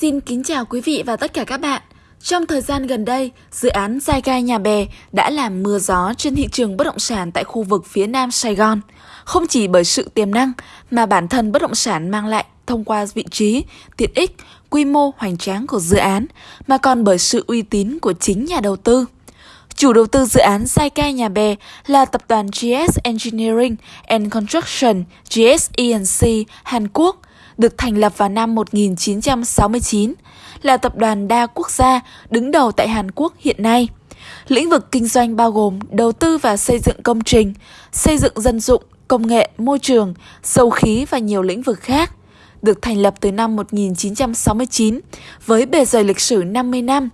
Xin kính chào quý vị và tất cả các bạn. Trong thời gian gần đây, dự án Giai Gai Nhà Bè đã làm mưa gió trên thị trường bất động sản tại khu vực phía Nam Sài Gòn. Không chỉ bởi sự tiềm năng mà bản thân bất động sản mang lại thông qua vị trí, tiện ích, quy mô hoành tráng của dự án, mà còn bởi sự uy tín của chính nhà đầu tư. Chủ đầu tư dự án Sai Cai Nhà Bè là tập đoàn GS Engineering and Construction GS ENC Hàn Quốc, được thành lập vào năm 1969, là tập đoàn đa quốc gia đứng đầu tại Hàn Quốc hiện nay. Lĩnh vực kinh doanh bao gồm đầu tư và xây dựng công trình, xây dựng dân dụng, công nghệ, môi trường, dầu khí và nhiều lĩnh vực khác. Được thành lập từ năm 1969 với bề dày lịch sử 50 năm,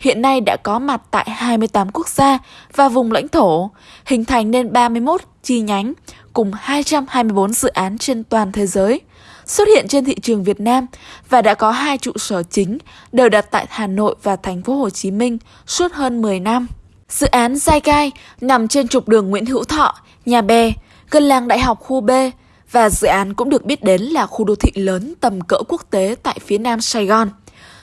hiện nay đã có mặt tại 28 quốc gia và vùng lãnh thổ, hình thành nên 31 chi nhánh cùng 224 dự án trên toàn thế giới xuất hiện trên thị trường Việt Nam và đã có hai trụ sở chính đều đặt tại Hà Nội và thành phố Hồ Chí Minh suốt hơn 10 năm. Dự án Giai Gai nằm trên trục đường Nguyễn Hữu Thọ, Nhà Bè, gần làng Đại học khu B và dự án cũng được biết đến là khu đô thị lớn tầm cỡ quốc tế tại phía nam Sài Gòn.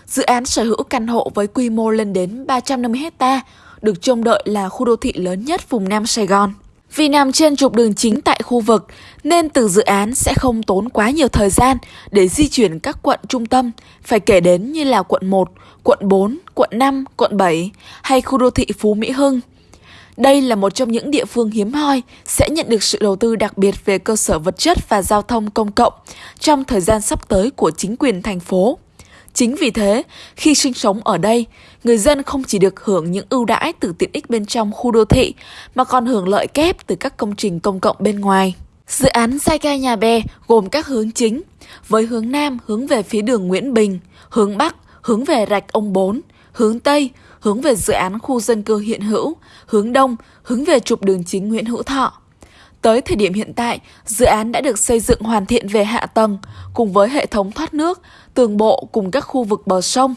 Dự án sở hữu căn hộ với quy mô lên đến 350 hecta, được trông đợi là khu đô thị lớn nhất vùng Nam Sài Gòn. Vì nằm trên trục đường chính tại khu vực, nên từ dự án sẽ không tốn quá nhiều thời gian để di chuyển các quận trung tâm, phải kể đến như là quận 1, quận 4, quận 5, quận 7 hay khu đô thị Phú Mỹ Hưng. Đây là một trong những địa phương hiếm hoi sẽ nhận được sự đầu tư đặc biệt về cơ sở vật chất và giao thông công cộng trong thời gian sắp tới của chính quyền thành phố. Chính vì thế, khi sinh sống ở đây, người dân không chỉ được hưởng những ưu đãi từ tiện ích bên trong khu đô thị, mà còn hưởng lợi kép từ các công trình công cộng bên ngoài. Dự án Sai Ca Nhà Bè gồm các hướng chính, với hướng Nam hướng về phía đường Nguyễn Bình, hướng Bắc hướng về rạch ông Bốn, hướng Tây hướng về dự án khu dân cư hiện hữu, hướng Đông hướng về trục đường chính Nguyễn Hữu Thọ. Tới thời điểm hiện tại, dự án đã được xây dựng hoàn thiện về hạ tầng cùng với hệ thống thoát nước, tường bộ cùng các khu vực bờ sông.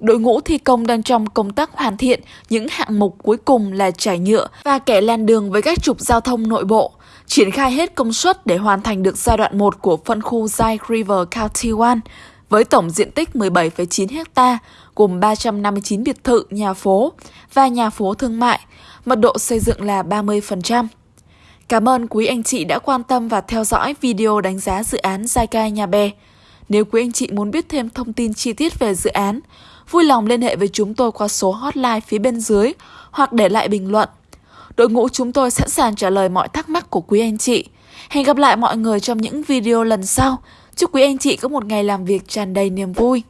Đội ngũ thi công đang trong công tác hoàn thiện những hạng mục cuối cùng là trải nhựa và kẻ lan đường với các trục giao thông nội bộ, triển khai hết công suất để hoàn thành được giai đoạn 1 của phân khu Zai River County 1 với tổng diện tích 17,9 ha, gồm 359 biệt thự, nhà phố và nhà phố thương mại, mật độ xây dựng là 30%. Cảm ơn quý anh chị đã quan tâm và theo dõi video đánh giá dự án Giai Cai Nhà Bè. Nếu quý anh chị muốn biết thêm thông tin chi tiết về dự án, vui lòng liên hệ với chúng tôi qua số hotline phía bên dưới hoặc để lại bình luận. Đội ngũ chúng tôi sẵn sàng trả lời mọi thắc mắc của quý anh chị. Hẹn gặp lại mọi người trong những video lần sau. Chúc quý anh chị có một ngày làm việc tràn đầy niềm vui.